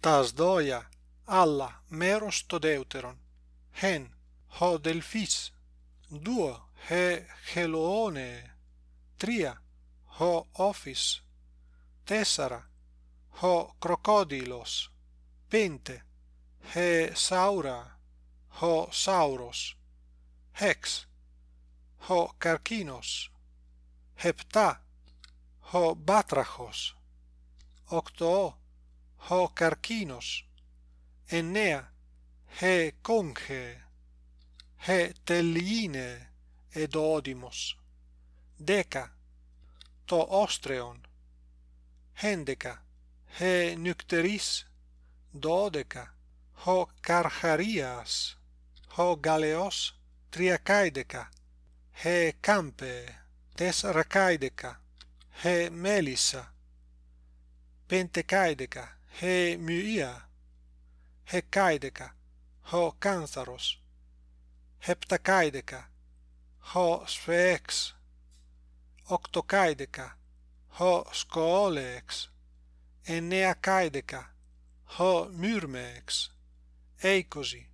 τας δόια, αλλά μέρος το δεύτερον. Χεν, ο δελφίς. Δύο, ε, χελοώνε. Τρία, ο όφις. Τέσσερα, ο κροκόδιλος. Πέντε, ε, Σάουρα, Ο σαύρος. Έξ, ο καρκίνος. Επτά, ο μπάτραχος. Οκτώ. hocarquinos, Enea, he conche he telline ed odimos, deca, to ostreon, hendeca, he nycteris. Dodeca, ho carcharias, ho galeos, triacaideca, he campe, tesracaideca, he melissa, pentecaideca, he μυία, he καίδεκα, ho κάνθαρος, heptakaideka, οκτοκαίδεκα, ho σκοόλεξ, εννέα καίδεκα, ho μυρμέξ, έικοζι.